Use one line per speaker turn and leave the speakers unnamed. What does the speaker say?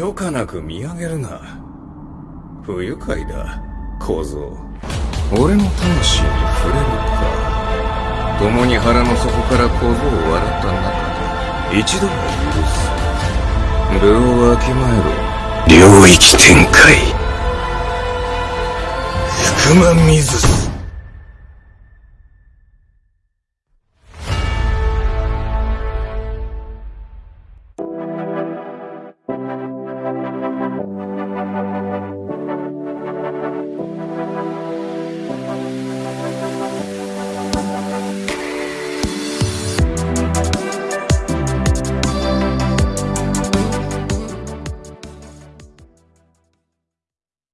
許可なく見上げるな。不愉快だ小僧。俺の魂に触れるか。共に腹の底から小僧を笑った中で一度は許す。部をわきまえろ。領域展開。福間水